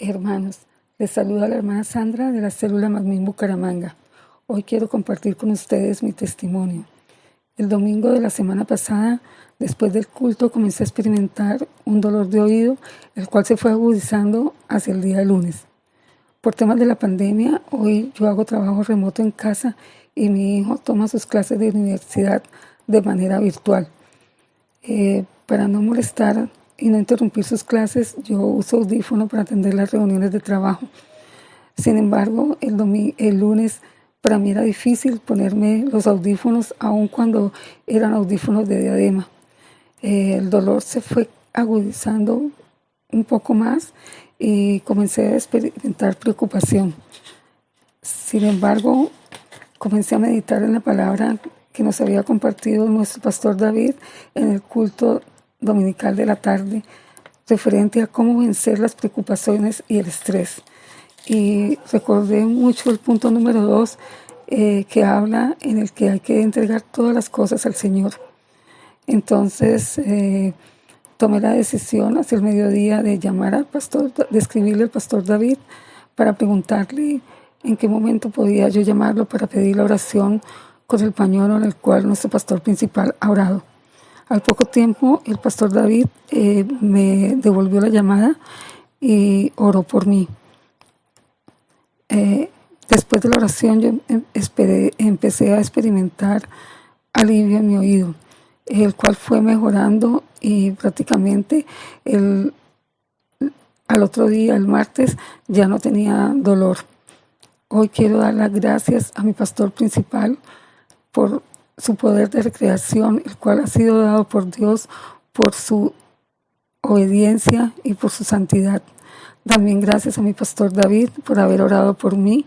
Hermanos, les saluda la hermana Sandra de la célula Magmin Bucaramanga. Hoy quiero compartir con ustedes mi testimonio. El domingo de la semana pasada, después del culto, comencé a experimentar un dolor de oído, el cual se fue agudizando hacia el día lunes. Por temas de la pandemia, hoy yo hago trabajo remoto en casa y mi hijo toma sus clases de universidad de manera virtual. Eh, para no molestar y no interrumpir sus clases, yo uso audífono para atender las reuniones de trabajo. Sin embargo, el, el lunes para mí era difícil ponerme los audífonos, aun cuando eran audífonos de diadema. Eh, el dolor se fue agudizando un poco más y comencé a experimentar preocupación. Sin embargo, comencé a meditar en la palabra que nos había compartido nuestro pastor David en el culto dominical de la tarde referente a cómo vencer las preocupaciones y el estrés. Y recordé mucho el punto número dos eh, que habla en el que hay que entregar todas las cosas al Señor. Entonces eh, tomé la decisión hacia el mediodía de llamar al pastor, de escribirle al pastor David para preguntarle en qué momento podía yo llamarlo para pedir la oración con el pañuelo en el cual nuestro pastor principal ha orado. Al poco tiempo, el pastor David eh, me devolvió la llamada y oró por mí. Eh, después de la oración, yo em, empecé a experimentar alivio en mi oído, el cual fue mejorando y prácticamente el, al otro día, el martes, ya no tenía dolor. Hoy quiero dar las gracias a mi pastor principal por su poder de recreación, el cual ha sido dado por Dios por su obediencia y por su santidad. También gracias a mi pastor David por haber orado por mí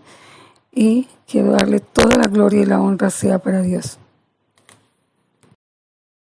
y quiero darle toda la gloria y la honra sea para Dios.